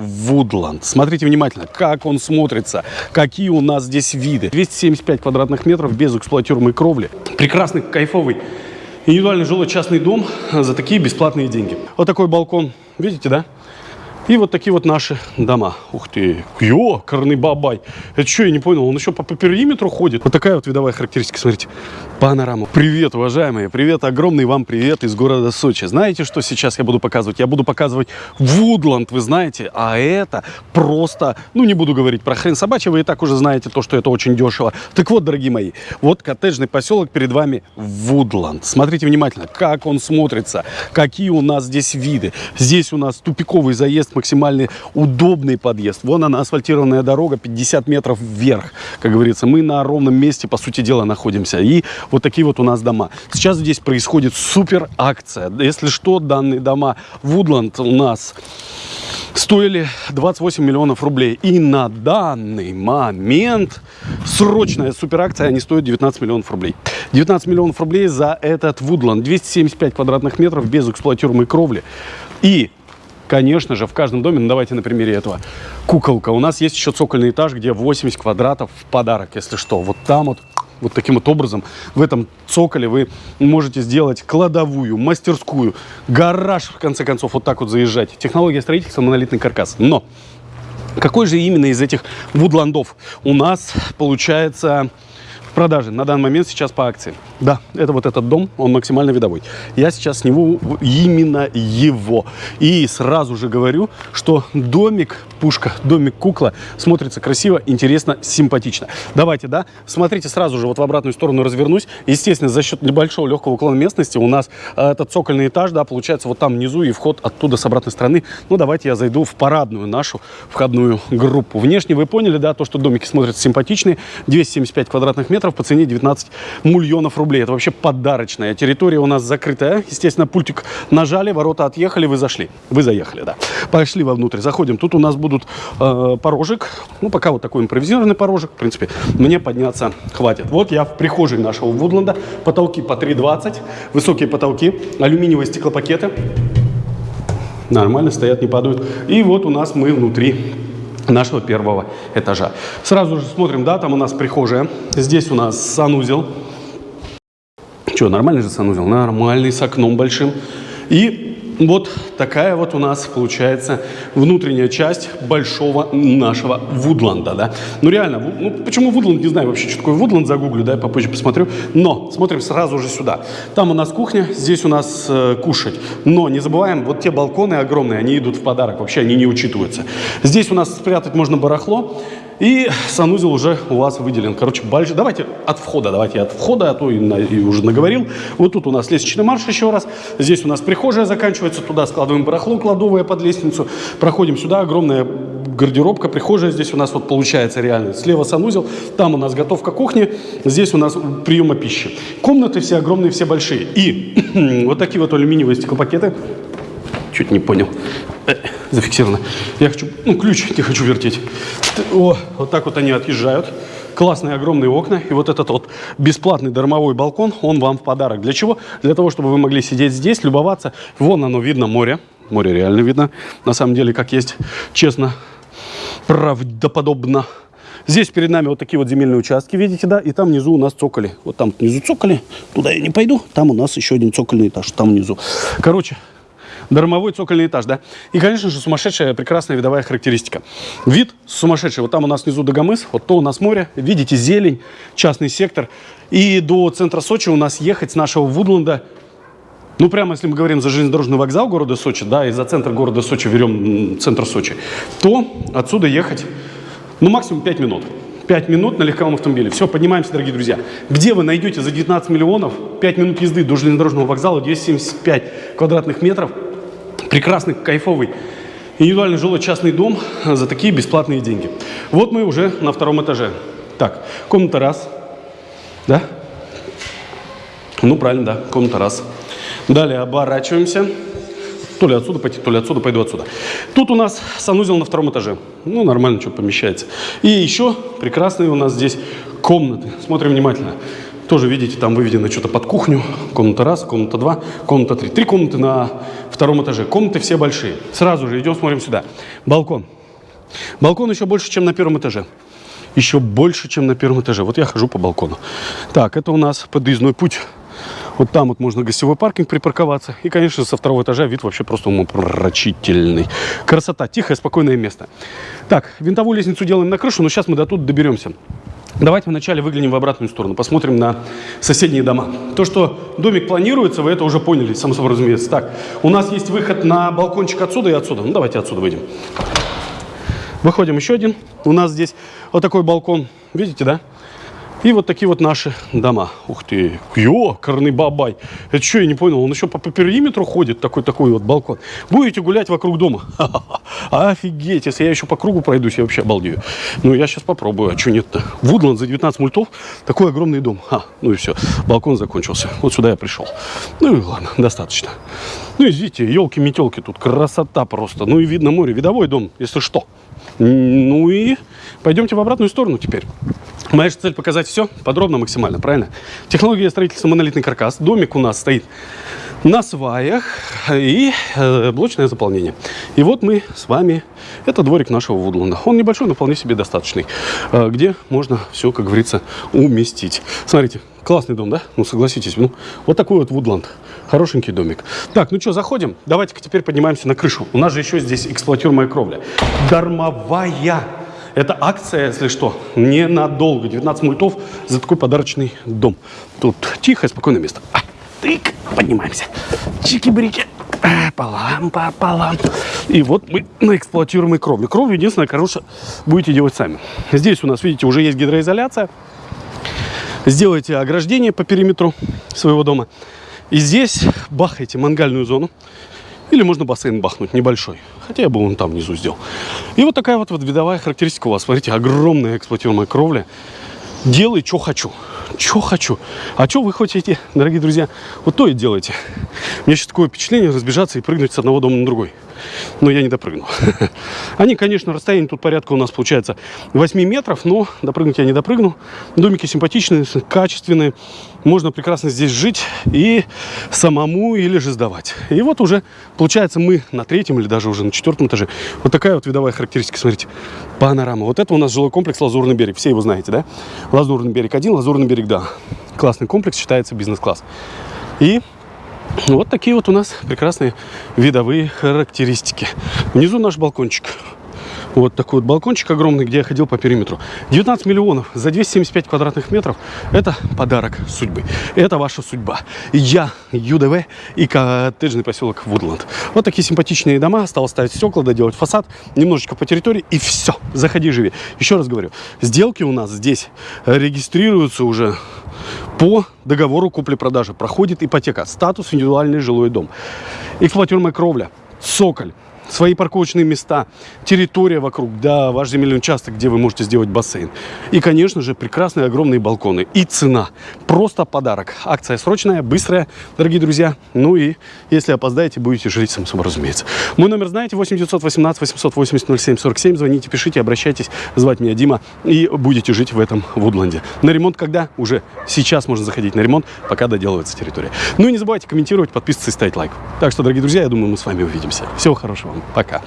Вудланд. Смотрите внимательно, как он смотрится, какие у нас здесь виды. 275 квадратных метров без эксплуатируемой кровли. Прекрасный, кайфовый индивидуальный жилой частный дом за такие бесплатные деньги. Вот такой балкон, видите, да? И вот такие вот наши дома. Ух ты, ё, бабай. Это что, я не понял, он еще по, по периметру ходит. Вот такая вот видовая характеристика, смотрите. Панорама. Привет, уважаемые, привет, огромный вам привет из города Сочи. Знаете, что сейчас я буду показывать? Я буду показывать Вудланд, вы знаете, а это просто, ну не буду говорить про хрен собачий, вы и так уже знаете то, что это очень дешево. Так вот, дорогие мои, вот коттеджный поселок перед вами Вудланд. Смотрите внимательно, как он смотрится, какие у нас здесь виды. Здесь у нас тупиковый заезд, максимально удобный подъезд. Вон она, асфальтированная дорога, 50 метров вверх, как говорится. Мы на ровном месте, по сути дела, находимся. И вот такие вот у нас дома. Сейчас здесь происходит супер акция. Если что, данные дома Вудланд у нас стоили 28 миллионов рублей. И на данный момент срочная суперакция, они стоят 19 миллионов рублей. 19 миллионов рублей за этот Вудланд. 275 квадратных метров без эксплуатируемой кровли. И конечно же, в каждом доме, ну давайте на примере этого, куколка. У нас есть еще цокольный этаж, где 80 квадратов в подарок, если что. Вот там вот вот таким вот образом в этом цоколе вы можете сделать кладовую, мастерскую, гараж, в конце концов, вот так вот заезжать. Технология строительства, монолитный каркас. Но какой же именно из этих вудландов у нас получается продаже на данный момент сейчас по акции. Да, это вот этот дом, он максимально видовой. Я сейчас сниму именно его. И сразу же говорю, что домик пушка, домик кукла смотрится красиво, интересно, симпатично. Давайте, да, смотрите сразу же вот в обратную сторону развернусь. Естественно, за счет небольшого легкого уклона местности у нас э, этот цокольный этаж, да, получается вот там внизу и вход оттуда с обратной стороны. Ну, давайте я зайду в парадную нашу входную группу. Внешне вы поняли, да, то, что домики смотрятся симпатичные. 275 квадратных метров по цене 19 миллионов рублей. Это вообще подарочная территория у нас закрытая. Естественно, пультик нажали, ворота отъехали, вы зашли. Вы заехали, да. Пошли вовнутрь, заходим. Тут у нас будут будут э, порожек. Ну, пока вот такой импровизированный порожек. В принципе, мне подняться хватит. Вот я в прихожей нашего Вудланда. Потолки по 3,20. Высокие потолки. Алюминиевые стеклопакеты. Нормально, стоят, не падают. И вот у нас мы внутри нашего первого этажа. Сразу же смотрим, да, там у нас прихожая. Здесь у нас санузел. Что, нормальный же санузел? Нормальный, с окном большим. И вот такая вот у нас получается внутренняя часть большого нашего Вудланда, да. Ну реально, ну почему Вудланд, не знаю вообще, что такое Вудланд, загуглю, да, я попозже посмотрю. Но смотрим сразу же сюда. Там у нас кухня, здесь у нас э, кушать. Но не забываем, вот те балконы огромные, они идут в подарок, вообще они не учитываются. Здесь у нас спрятать можно барахло. И санузел уже у вас выделен. Короче, большой. Давайте от входа, давайте от входа, а то и, на, и уже наговорил. Вот тут у нас лестничный марш еще раз. Здесь у нас прихожая заканчивается, туда складываем барахло, кладовая под лестницу. Проходим сюда, огромная гардеробка, прихожая здесь у нас вот получается реально. Слева санузел, там у нас готовка кухни, здесь у нас приема пищи. Комнаты все огромные, все большие. И вот такие вот алюминиевые стеклопакеты. Чуть не понял. Э, зафиксировано. Я хочу, ну, ключ не хочу вертеть. О, вот так вот они отъезжают. Классные огромные окна. И вот этот вот бесплатный дармовой балкон, он вам в подарок. Для чего? Для того, чтобы вы могли сидеть здесь, любоваться. Вон оно видно, море. Море реально видно. На самом деле, как есть, честно, правдоподобно. Здесь перед нами вот такие вот земельные участки, видите, да? И там внизу у нас цоколи. Вот там внизу цоколи. Туда я не пойду. Там у нас еще один цокольный этаж. Там внизу. Короче, дармовой цокольный этаж, да. И, конечно же, сумасшедшая прекрасная видовая характеристика. Вид сумасшедший. Вот там у нас внизу Дагомыс, вот то у нас море. Видите, зелень, частный сектор. И до центра Сочи у нас ехать с нашего Вудланда ну, прямо если мы говорим за железнодорожный вокзал города Сочи, да, и за центр города Сочи берем центр Сочи, то отсюда ехать, ну, максимум 5 минут. 5 минут на легковом автомобиле. Все, поднимаемся, дорогие друзья. Где вы найдете за 19 миллионов 5 минут езды до железнодорожного вокзала, 275 квадратных метров, прекрасный, кайфовый, индивидуальный жилой частный дом за такие бесплатные деньги. Вот мы уже на втором этаже. Так, комната раз. Да? Ну, правильно, да, комната раз. Далее оборачиваемся. То ли отсюда пойти, то ли отсюда, пойду отсюда. Тут у нас санузел на втором этаже. Ну, нормально, что помещается. И еще прекрасные у нас здесь комнаты. Смотрим внимательно. Тоже, видите, там выведено что-то под кухню. Комната раз, комната два, комната три. Три комнаты на втором этаже. Комнаты все большие. Сразу же идем, смотрим сюда. Балкон. Балкон еще больше, чем на первом этаже. Еще больше, чем на первом этаже. Вот я хожу по балкону. Так, это у нас подъездной путь. Вот там вот можно гостевой паркинг припарковаться. И, конечно, со второго этажа вид вообще просто умопомрачительный. Красота, тихое, спокойное место. Так, винтовую лестницу делаем на крышу, но сейчас мы до тут доберемся. Давайте вначале выглянем в обратную сторону, посмотрим на соседние дома. То, что домик планируется, вы это уже поняли, само собой разумеется. Так, у нас есть выход на балкончик отсюда и отсюда. Ну, давайте отсюда выйдем. Выходим еще один. У нас здесь вот такой балкон. Видите, да? И вот такие вот наши дома. Ух ты, ё, корный бабай. Это что, я не понял, он еще по, по периметру ходит, такой-такой вот балкон. Будете гулять вокруг дома? Офигеть, если я еще по кругу пройдусь, я вообще обалдею. Ну, я сейчас попробую, а что нет-то? Вудланд за 19 мультов, такой огромный дом. А, ну и все, балкон закончился. Вот сюда я пришел. Ну и ладно, достаточно. Ну, видите, елки-метелки, тут красота просто. Ну и видно море, видовой дом, если что. Ну и пойдемте в обратную сторону теперь. Моя же цель показать все подробно максимально, правильно? Технология строительства монолитный каркас. Домик у нас стоит на сваях и э, блочное заполнение. И вот мы с вами, это дворик нашего Вудланда. Он небольшой, но вполне себе достаточный, э, где можно все, как говорится, уместить. Смотрите, классный дом, да? Ну, согласитесь, ну, вот такой вот Вудланд. Хорошенький домик. Так, ну что, заходим? Давайте-ка теперь поднимаемся на крышу. У нас же еще здесь эксплуатируемая кровля. Дармовая это акция, если что, ненадолго. 19 мультов за такой подарочный дом. Тут тихое, спокойное место. А, тык, поднимаемся. Чики-брики. А, полам, пополам. И вот мы на эксплуатируемой кровле. Кровлю единственное, короче, будете делать сами. Здесь у нас, видите, уже есть гидроизоляция. Сделайте ограждение по периметру своего дома. И здесь бахайте мангальную зону. Или можно бассейн бахнуть небольшой. Хотя я бы он там внизу сделал. И вот такая вот, вот видовая характеристика у вас. Смотрите, огромная эксплуатируемая кровля. Делай, что хочу. Что хочу. А что вы хотите, дорогие друзья? Вот то и делайте. У меня сейчас такое впечатление разбежаться и прыгнуть с одного дома на другой но я не допрыгнул. Они, конечно, расстояние тут порядка у нас получается 8 метров, но допрыгнуть я не допрыгнул. Домики симпатичные, качественные. Можно прекрасно здесь жить и самому или же сдавать. И вот уже, получается, мы на третьем или даже уже на четвертом этаже. Вот такая вот видовая характеристика, смотрите. Панорама. Вот это у нас жилой комплекс Лазурный берег. Все его знаете, да? Лазурный берег 1, Лазурный берег 2. Классный комплекс, считается бизнес-класс. И вот такие вот у нас прекрасные видовые характеристики. Внизу наш балкончик. Вот такой вот балкончик огромный, где я ходил по периметру. 19 миллионов за 275 квадратных метров. Это подарок судьбы. Это ваша судьба. Я, ЮДВ и коттеджный поселок Вудланд. Вот такие симпатичные дома. Осталось ставить стекла, доделать фасад. Немножечко по территории и все. Заходи, живи. Еще раз говорю. Сделки у нас здесь регистрируются уже по договору купли-продажи. Проходит ипотека. Статус индивидуальный жилой дом. Эксплуатируемая кровля. Соколь свои парковочные места, территория вокруг, да, ваш земельный участок, где вы можете сделать бассейн. И, конечно же, прекрасные огромные балконы. И цена. Просто подарок. Акция срочная, быстрая, дорогие друзья. Ну и если опоздаете, будете жить, сам собой разумеется. Мой номер знаете, 8 918 880 07 47. Звоните, пишите, обращайтесь. Звать меня Дима. И будете жить в этом Вудланде. На ремонт когда? Уже сейчас можно заходить на ремонт, пока доделывается территория. Ну и не забывайте комментировать, подписываться и ставить лайк. Так что, дорогие друзья, я думаю, мы с вами увидимся. Всего хорошего вам. Пока.